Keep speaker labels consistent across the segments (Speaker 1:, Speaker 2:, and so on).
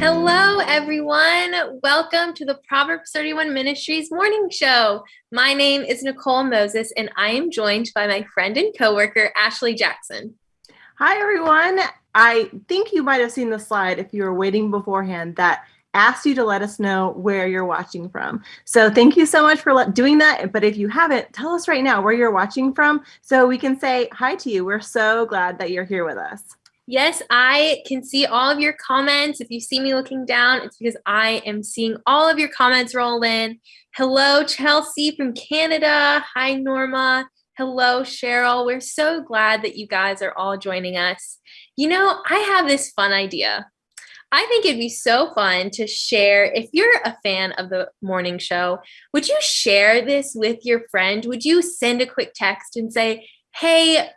Speaker 1: Hello, everyone. Welcome to the Proverbs 31 Ministries morning show. My name is Nicole Moses, and I am joined by my friend and coworker, Ashley Jackson.
Speaker 2: Hi, everyone. I think you might have seen the slide if you were waiting beforehand that asked you to let us know where you're watching from. So thank you so much for doing that. But if you haven't, tell us right now where you're watching from so we can say hi to you. We're so glad that you're here with us.
Speaker 1: Yes, I can see all of your comments. If you see me looking down, it's because I am seeing all of your comments roll in. Hello, Chelsea from Canada. Hi, Norma. Hello, Cheryl. We're so glad that you guys are all joining us. You know, I have this fun idea. I think it'd be so fun to share. If you're a fan of the morning show, would you share this with your friend? Would you send a quick text and say, hey,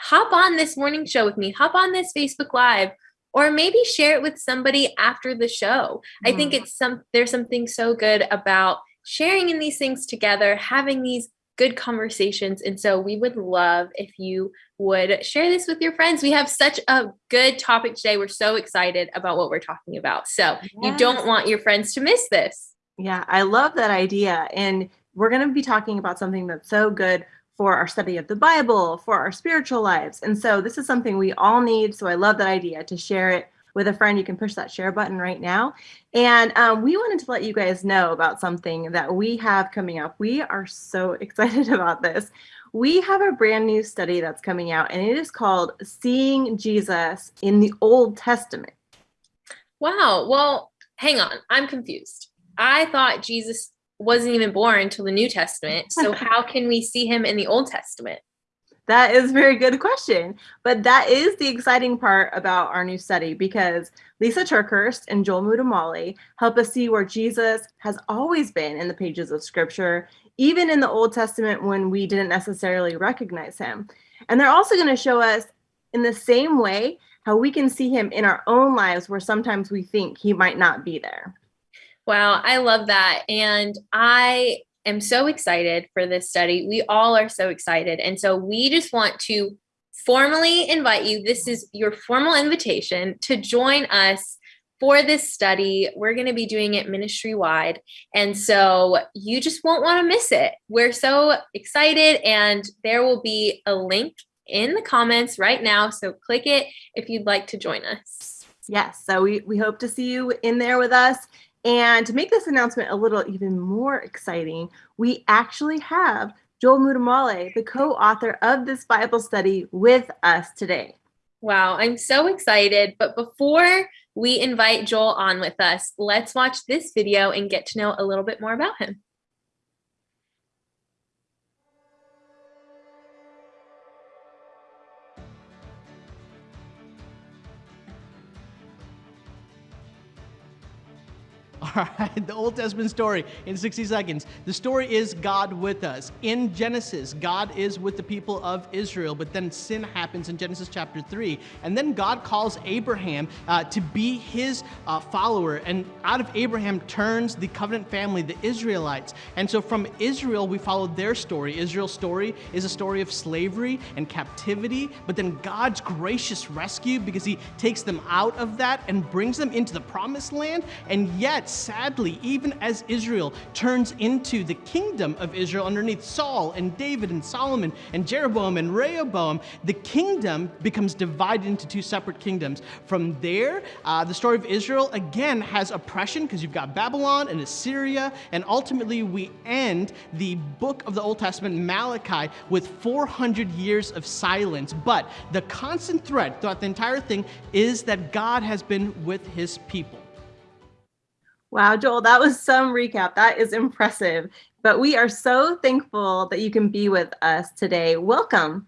Speaker 1: hop on this morning show with me, hop on this Facebook Live, or maybe share it with somebody after the show. Mm. I think mm-hmm. it's some there's something so good about sharing in these things together, having these good conversations. And so we would love if you would share this with your friends. We have such a good topic today. We're so excited about what we're talking about. So yes. you don't want your friends to miss this.
Speaker 2: Yeah, I love that idea. And we're going to be talking about something that's so good for our study of the Bible, for our spiritual lives. And so this is something we all need. So I love that idea to share it with a friend. You can push that share button right now. And um, we wanted to let you guys know about something that we have coming up. We are so excited about this. We have a brand new study that's coming out, and it is called Seeing Jesus in the Old Testament.
Speaker 1: Wow. Well, hang on. I'm confused. I thought Jesus wasn't even born until the New Testament. So how can we see him in the Old Testament?
Speaker 2: That is a very good question. But that is the exciting part about our new study because Lysa TerKeurst and Joel Muddamalle help us see where Jesus has always been in the pages of scripture, even in the Old Testament when we didn't necessarily recognize him. And they're also going to show us in the same way how we can see him in our own lives where sometimes we think he might not be there.
Speaker 1: Wow, I love that. And I am so excited for this study. We all are so excited. And so we just want to formally invite you. This is your formal invitation to join us for this study. We're going to be doing it ministry wide. And so you just won't want to miss it. We're so excited, and there will be a link in the comments right now. So click it if you'd like to join us.
Speaker 2: Yes. So we, we hope to see you in there with us. And to make this announcement a little even more exciting, we actually have Joel Muddamalle, the co-author of this Bible study with us today.
Speaker 1: Wow, I'm so excited. But before we invite Joel on with us, let's watch this video and get to know a little bit more about him.
Speaker 3: All right, the Old Testament story in 60 seconds. The story is God with us. In Genesis, God is with the people of Israel, but then sin happens in Genesis chapter 3. And then God calls Abraham uh, to be his uh, follower. And out of Abraham turns the covenant family, the Israelites. And so from Israel, we follow their story. Israel's story is a story of slavery and captivity, but then God's gracious rescue because he takes them out of that and brings them into the promised land. And yet, sadly, even as Israel turns into the kingdom of Israel underneath Saul and David and Solomon and Jeroboam and Rehoboam, the kingdom becomes divided into two separate kingdoms. From there, uh, the story of Israel again has oppression because you've got Babylon and Assyria, and ultimately we end the book of the Old Testament, Malachi, with 400 years of silence. But the constant thread throughout the entire thing is that God has been with his people.
Speaker 2: Wow, Joel, that was some recap. That is impressive. But we are so thankful that you can be with us today. Welcome.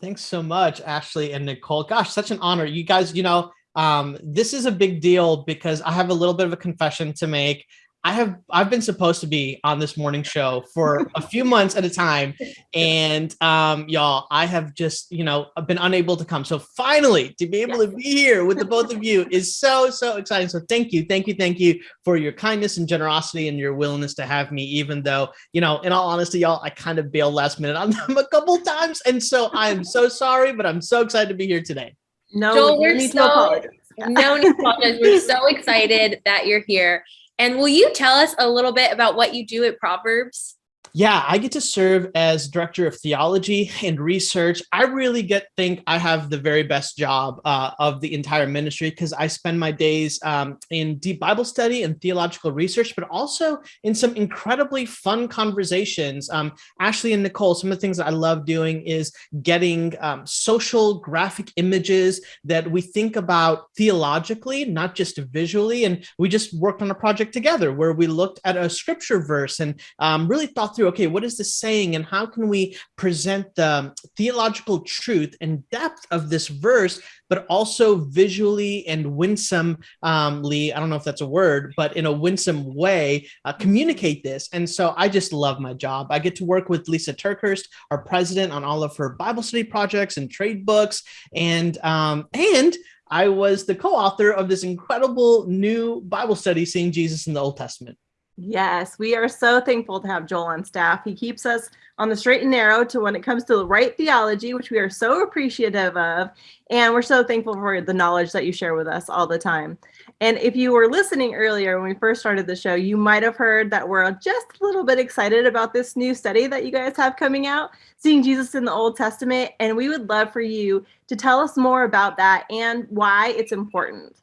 Speaker 4: Thanks so much, Ashley and Nicole. Gosh, such an honor. You guys, you know, um, this is a big deal because I have a little bit of a confession to make. I have I've been supposed to be on this morning show for a few months at a time, and um, y'all, I have just you know I've been unable to come. So finally, to be able to be here with the both of you is so so exciting. So thank you, thank you, thank you for your kindness and generosity and your willingness to have me. Even though you know, in all honesty, y'all, I kind of bailed last minute on them a couple times, and so I am so sorry, but I'm so excited to be here today.
Speaker 1: No, Joel, we're so No need to apologize. We're so excited that you're here. And will you tell us a little bit about what you do at Proverbs?
Speaker 4: Yeah, I get to serve as director of theology and research. I really get think I have the very best job uh, of the entire ministry because I spend my days um, in deep Bible study and theological research, but also in some incredibly fun conversations. Um, Ashley and Nicole, some of the things that I love doing is getting um, social graphic images that we think about theologically, not just visually. And we just worked on a project together where we looked at a scripture verse and um, really thought through, okay, what is this saying and how can we present the theological truth and depth of this verse, but also visually and winsomely, I don't know if that's a word, but in a winsome way, uh, communicate this. And so I just love my job. I get to work with Lysa TerKeurst, our president, on all of her Bible study projects and trade books. And, um, and I was the co-author of this incredible new Bible study, Seeing Jesus in the Old Testament.
Speaker 2: Yes, we are so thankful to have Joel on staff. He keeps us on the straight and narrow to when it comes to the right theology, which we are so appreciative of. And we're so thankful for the knowledge that you share with us all the time. And if you were listening earlier when we first started the show, you might have heard that we're just a little bit excited about this new study that you guys have coming out, Seeing Jesus in the Old Testament. And we would love for you to tell us more about that and why it's important.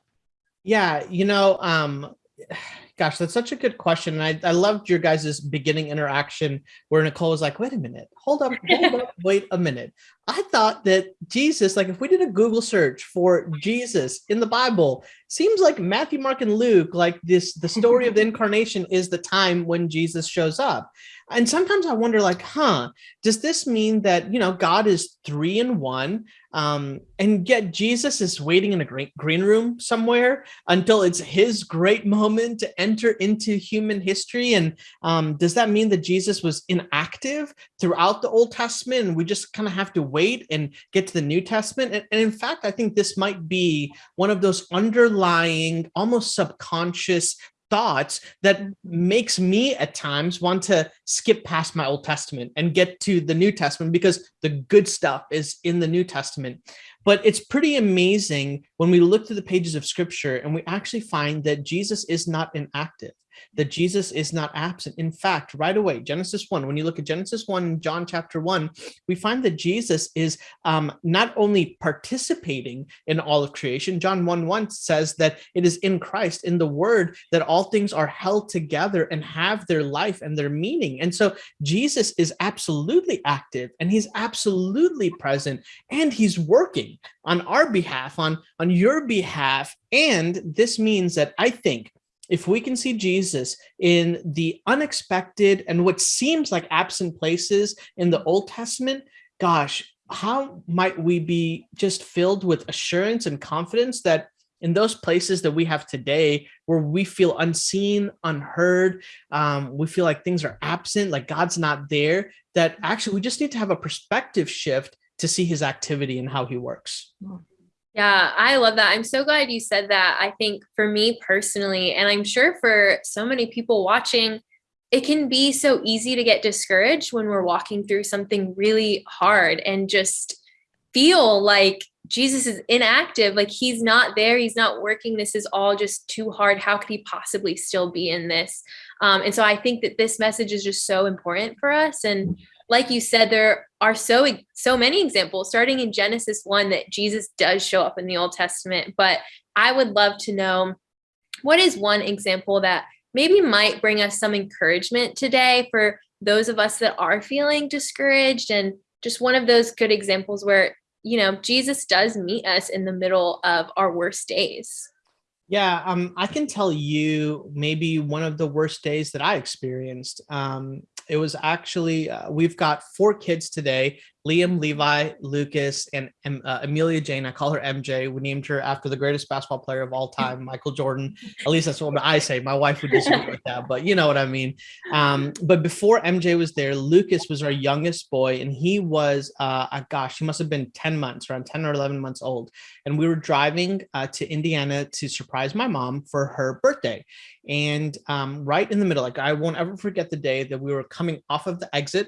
Speaker 4: Yeah, you know, um, Gosh, that's such a good question. And I, I loved your guys' beginning interaction where Nicole was like, wait a minute, hold up, hold up, wait a minute. I thought that Jesus, like if we did a Google search for Jesus in the Bible, seems like Matthew, Mark, and Luke, like this, the story of the incarnation is the time when Jesus shows up. And sometimes I wonder like, huh, does this mean that, you know, God is three in one um, and yet Jesus is waiting in a green, green room somewhere until it's his great moment to enter into human history. And um, does that mean that Jesus was inactive throughout the Old Testament? And we just kind of have to wait and get to the New Testament. And, and in fact, I think this might be one of those underlying, almost subconscious thoughts that mm-hmm. makes me at times want to skip past my Old Testament and get to the New Testament because the good stuff is in the New Testament. But it's pretty amazing when we look through the pages of scripture and we actually find that Jesus is not inactive that Jesus is not absent. In fact, right away, Genesis 1, when you look at Genesis 1, John chapter 1, we find that Jesus is um, not only participating in all of creation, John 1 1 says that it is in Christ, in the word, that all things are held together and have their life and their meaning. And so Jesus is absolutely active and he's absolutely present and he's working on our behalf, on, on your behalf. And this means that I think if we can see Jesus in the unexpected and what seems like absent places in the Old Testament, gosh, how might we be just filled with assurance and confidence that in those places that we have today where we feel unseen, unheard, um, we feel like things are absent, like God's not there, that actually we just need to have a perspective shift to see his activity and how he works.
Speaker 1: Yeah, I love that. I'm so glad you said that. I think for me personally, and I'm sure for so many people watching, it can be so easy to get discouraged when we're walking through something really hard and just feel like Jesus is inactive, like he's not there, he's not working. This is all just too hard. How could he possibly still be in this? Um, and so I think that this message is just so important for us. And like you said, there are so so many examples, starting in Genesis one, that Jesus does show up in the Old Testament. But I would love to know what is one example that maybe might bring us some encouragement today for those of us that are feeling discouraged, and just one of those good examples where you know Jesus does meet us in the middle of our worst days.
Speaker 4: Yeah, um, I can tell you maybe one of the worst days that I experienced. Um, it was actually, uh, we've got four kids today, Liam, Levi, Lucas, and uh, Amelia Jane. I call her MJ. We named her after the greatest basketball player of all time, Michael Jordan. At least that's what I say. My wife would disagree with that, but you know what I mean. Um, but before MJ was there, Lucas was our youngest boy, and he was, uh, uh, gosh, he must have been 10 months, around 10 or 11 months old. And we were driving uh, to Indiana to surprise my mom for her birthday. And um, right in the middle, like I won't ever forget the day that we were coming off of the exit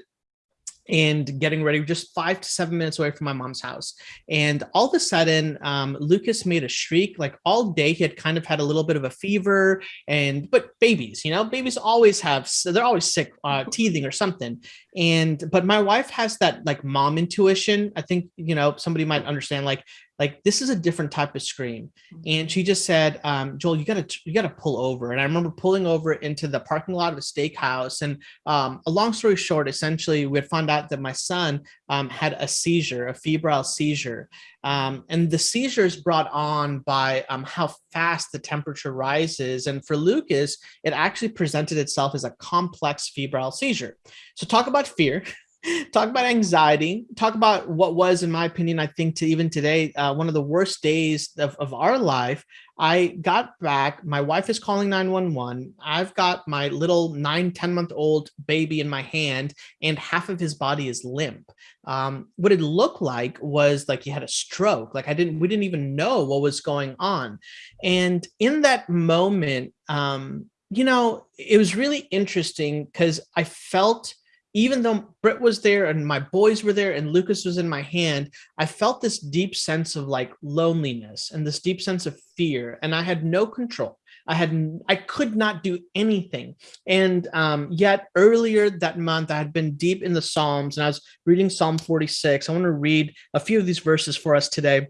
Speaker 4: and getting ready just five to seven minutes away from my mom's house. And all of a sudden um, lucas made a shriek like all day he had kind of had a little bit of a fever and but babies you know babies always have they're always sick uh, teething or something. And but my wife has that like mom intuition. I think you know somebody might understand like like this is a different type of scream and she just said um, joel you gotta you gotta pull over. And i remember pulling over into the parking lot of a steakhouse. And um, a long story short essentially we had found out that my son um, had a seizure a febrile seizure. Um, and the seizure is brought on by um, how fast the temperature rises. And for lucas it actually presented itself as a complex febrile seizure. So talk about fear talk about anxiety. Talk about what was in my opinion i think to even today uh, one of the worst days of, of our life. I got back my wife is calling 911 i've got my little nine 10 month old baby in my hand and half of his body is limp. Um, what it looked like was like he had a stroke. Like i didn't we didn't even know what was going on. And in that moment um, you know it was really interesting because i felt even though Britt was there and my boys were there and Lucas was in my hand, I felt this deep sense of like loneliness and this deep sense of fear, and I had no control. I had I could not do anything. And um, yet earlier that month, I had been deep in the Psalms and I was reading Psalm 46. I want to read a few of these verses for us today.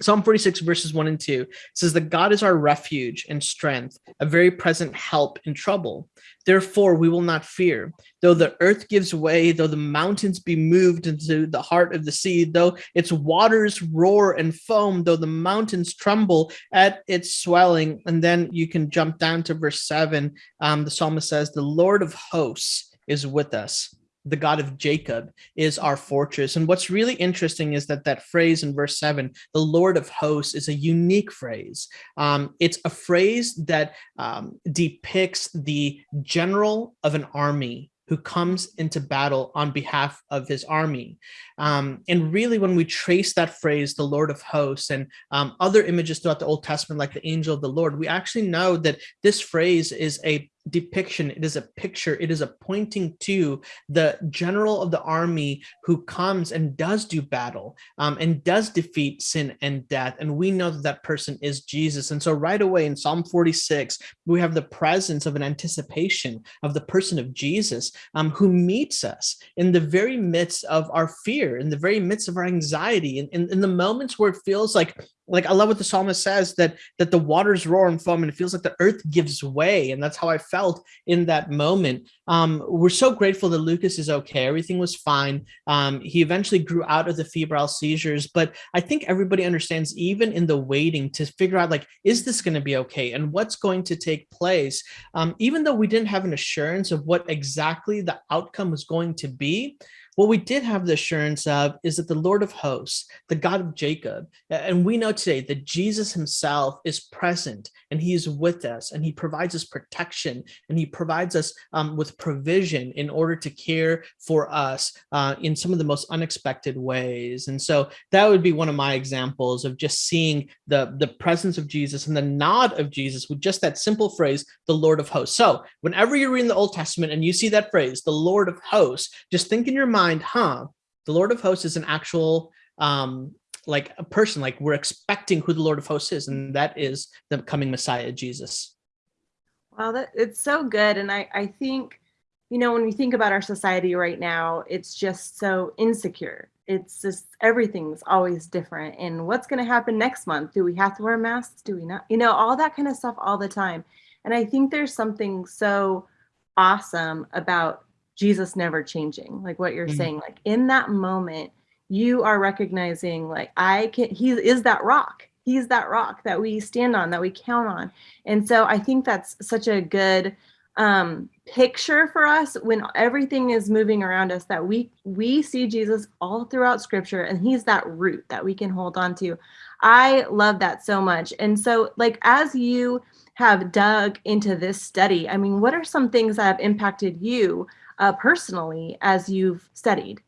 Speaker 4: Psalm 46 verses 1 and 2 says that God is our refuge and strength, a very present help in trouble. Therefore, we will not fear. Though the earth gives way, though the mountains be moved into the heart of the sea, though its waters roar and foam, though the mountains tremble at its swelling. And then you can jump down to verse 7. Um, the psalmist says, The Lord of hosts is with us the God of Jacob is our fortress. And what's really interesting is that that phrase in verse seven, the Lord of hosts is a unique phrase. Um, it's a phrase that um, depicts the general of an army who comes into battle on behalf of his army. Um, and really, when we trace that phrase, the Lord of hosts, and um, other images throughout the Old Testament, like the angel of the Lord, we actually know that this phrase is a depiction. It is a picture. It is a pointing to the general of the army who comes and does do battle um, and does defeat sin and death. And we know that that person is jesus. And so right away in psalm 46 we have the presence of an anticipation of the person of jesus um, who meets us in the very midst of our fear in the very midst of our anxiety in, in, in the moments where it feels like like I love what the psalmist says that that the waters roar and foam and it feels like the earth gives way and that's how I felt in that moment. Um, we're so grateful that Lucas is okay. Everything was fine. Um, he eventually grew out of the febrile seizures, but I think everybody understands even in the waiting to figure out like is this going to be okay and what's going to take place. Um, even though we didn't have an assurance of what exactly the outcome was going to be, what we did have the assurance of is that the Lord of hosts, the God of Jacob, and we know today that Jesus himself is present and he is with us and he provides us protection and he provides us um, with provision in order to care for us uh, in some of the most unexpected ways. And so that would be one of my examples of just seeing the, the presence of Jesus and the nod of Jesus with just that simple phrase, the Lord of hosts. So whenever you're reading the Old Testament and you see that phrase, the Lord of hosts, just think in your mind, mind, huh, the Lord of Hosts is an actual um, like a person, like we're expecting who the Lord of Hosts is, and that is the coming Messiah, Jesus.
Speaker 2: Well, that it's so good. And I, I think, you know, when we think about our society right now, it's just so insecure. It's just everything's always different. And what's going to happen next month? Do we have to wear masks? Do we not? You know, all that kind of stuff all the time. And I think there's something so awesome about Jesus never changing, like what you're mm-hmm. saying. Like in that moment, you are recognizing, like, I can, he is that rock. He's that rock that we stand on, that we count on. And so I think that's such a good um, picture for us when everything is moving around us that we we see Jesus all throughout scripture and he's that root that we can hold on to. I love that so much. And so like as you have dug into this study, I mean, what are some things that have impacted you uh, personally as you've studied?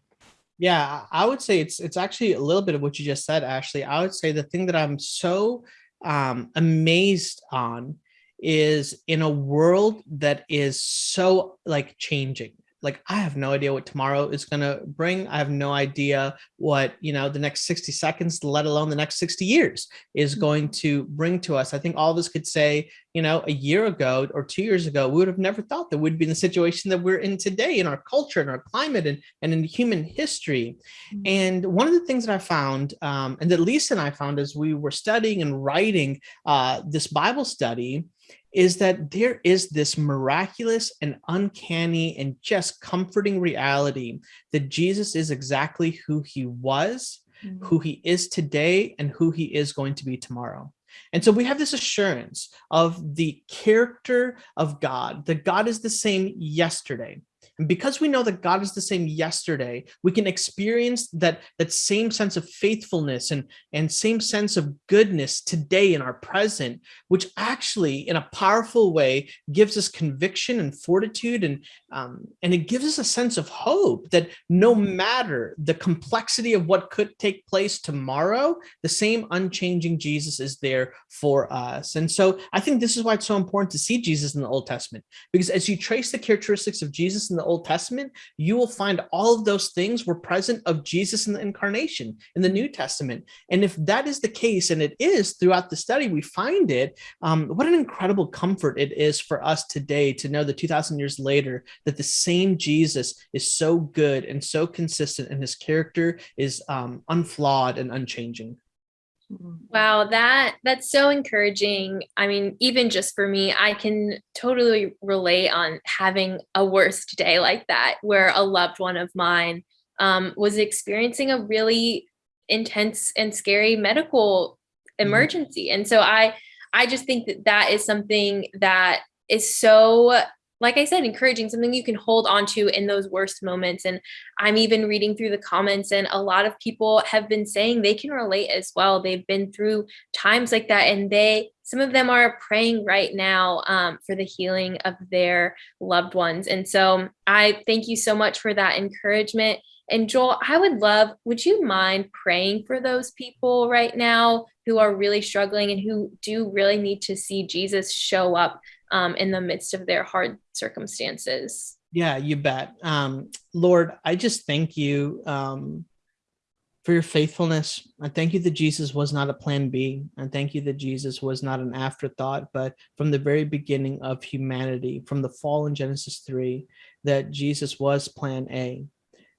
Speaker 4: Yeah, I would say it's it's actually a little bit of what you just said, Ashley. I would say the thing that I'm so um, amazed on is in a world that is so like changing like I have no idea what tomorrow is going to bring. I have no idea what, you know, the next 60 seconds, let alone the next 60 years is mm-hmm. going to bring to us. I think all of us could say, you know, a year ago or two years ago, we would have never thought that we'd be in the situation that we're in today in our culture and our climate and, and in human history. Mm-hmm. And one of the things that I found, um, and that Lysa and I found as we were studying and writing uh, this Bible study, is that there is this miraculous and uncanny and just comforting reality that Jesus is exactly who he was, mm -hmm. who he is today, and who he is going to be tomorrow. And so we have this assurance of the character of God, that God is the same yesterday, and because we know that God is the same yesterday, we can experience that, that same sense of faithfulness and, and same sense of goodness today in our present, which actually in a powerful way gives us conviction and fortitude and, um, and it gives us a sense of hope that no matter the complexity of what could take place tomorrow, the same unchanging Jesus is there for us. And so I think this is why it's so important to see Jesus in the Old Testament, because as you trace the characteristics of Jesus in the Old Testament, you will find all of those things were present of Jesus in the incarnation in the New Testament. And if that is the case, and it is throughout the study, we find it, um, what an incredible comfort it is for us today to know that 2000 years later, that the same Jesus is so good and so consistent and his character is um, unflawed and unchanging.
Speaker 1: Mm-hmm. Wow, that that's so encouraging. I mean, even just for me, I can totally relate on having a worst day like that, where a loved one of mine um, was experiencing a really intense and scary medical mm-hmm. emergency, and so I I just think that that is something that is so like I said, encouraging, something you can hold on to in those worst moments. And I'm even reading through the comments, and a lot of people have been saying they can relate as well. They've been through times like that, and they, some of them are praying right now um, for the healing of their loved ones. And so I thank you so much for that encouragement. And Joel, I would love, would you mind praying for those people right now who are really struggling and who do really need to see Jesus show up um, in the midst of their hard circumstances.
Speaker 4: Yeah, you bet. Um, Lord, I just thank you um, for your faithfulness. I thank you that Jesus was not a plan B. I thank you that Jesus was not an afterthought, but from the very beginning of humanity, from the fall in Genesis 3, that Jesus was plan A.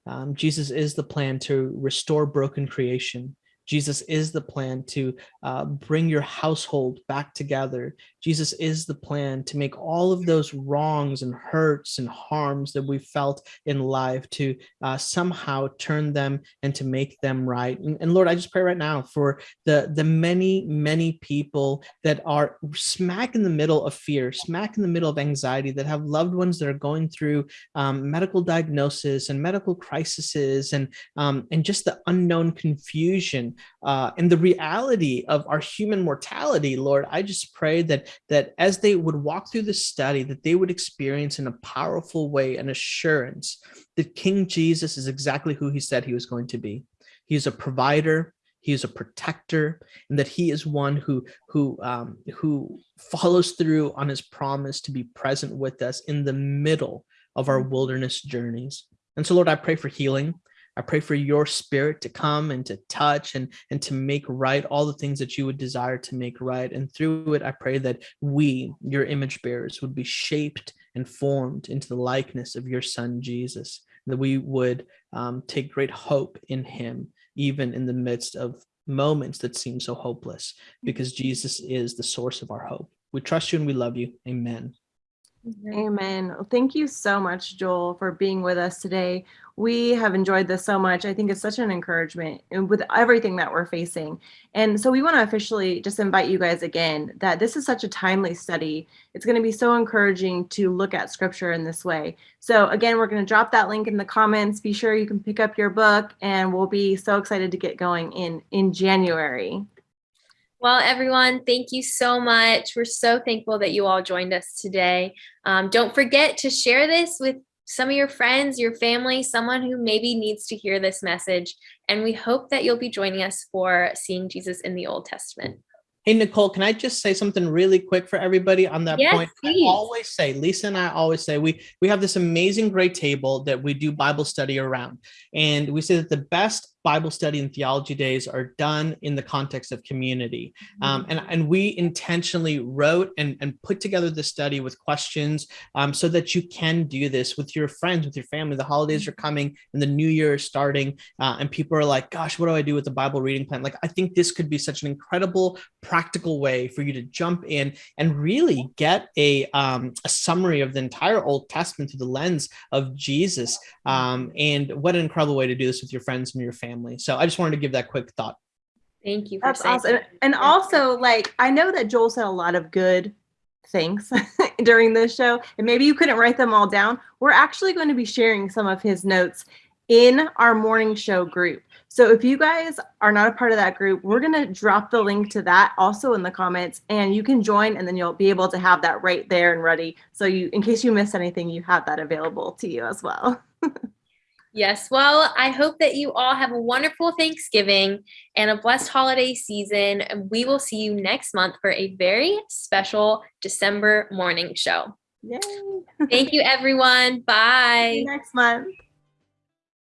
Speaker 4: Um, Jesus is the plan to restore broken creation. Jesus is the plan to uh, bring your household back together. Jesus is the plan to make all of those wrongs and hurts and harms that we felt in life to uh, somehow turn them and to make them right. And, and, Lord, I just pray right now for the, the many, many people that are smack in the middle of fear, smack in the middle of anxiety, that have loved ones that are going through um, medical diagnosis and medical crises and, um, and just the unknown confusion uh, and the reality of our human mortality, Lord, I just pray that that as they would walk through the study, that they would experience in a powerful way an assurance that King Jesus is exactly who he said he was going to be. He is a provider, he is a protector, and that he is one who who um, who follows through on his promise to be present with us in the middle of our wilderness journeys. And so, Lord, I pray for healing. I pray for your spirit to come and to touch and, and to make right all the things that you would desire to make right. And through it, I pray that we, your image bearers, would be shaped and formed into the likeness of your son, Jesus, that we would um, take great hope in him, even in the midst of moments that seem so hopeless, because Jesus is the source of our hope. We trust you and we love you. Amen.
Speaker 2: Amen. Thank you so much, Joel, for being with us today. We have enjoyed this so much. I think it's such an encouragement with everything that we're facing. And so we want to officially just invite you guys again that this is such a timely study. It's going to be so encouraging to look at scripture in this way. So again, we're going to drop that link in the comments. Be sure you can pick up your book and we'll be so excited to get going in in January.
Speaker 1: Well, everyone, thank you so much. We're so thankful that you all joined us today. Um, don't forget to share this with some of your friends, your family, someone who maybe needs to hear this message. And we hope that you'll be joining us for Seeing Jesus in the Old Testament.
Speaker 4: Hey, Nicole, can I just say something really quick for everybody on that
Speaker 1: Yes,
Speaker 4: point?
Speaker 1: please.
Speaker 4: I always say, Lysa and I always say, we we have this amazing great table that we do Bible study around. And we say that the best Bible study and theology days are done in the context of community. Um, and, and we intentionally wrote and, and put together the study with questions um, so that you can do this with your friends, with your family. The holidays are coming and the new year is starting. Uh, and people are like, gosh, what do I do with the Bible reading plan? Like, I think this could be such an incredible, practical way for you to jump in and really get a, um, a summary of the entire Old Testament through the lens of Jesus. Um, and what an incredible way to do this with your friends and your family. So I just wanted to give that quick thought.
Speaker 1: Thank you. For
Speaker 2: That's
Speaker 1: saying
Speaker 2: awesome.
Speaker 1: that.
Speaker 2: And also, like, I know that Joel said a lot of good things during this show, and maybe you couldn't write them all down. We're actually going to be sharing some of his notes in our morning show group. So if you guys are not a part of that group, we're going to drop the link to that also in the comments and you can join and then you'll be able to have that right there and ready. So you in case you miss anything, you have that available to you as well.
Speaker 1: Yes. Well, I hope that you all have a wonderful Thanksgiving and a blessed holiday season. And we will see you next month for a very special December morning show.
Speaker 2: Yay.
Speaker 1: Thank you, everyone.
Speaker 2: See
Speaker 1: Bye.
Speaker 2: you next month.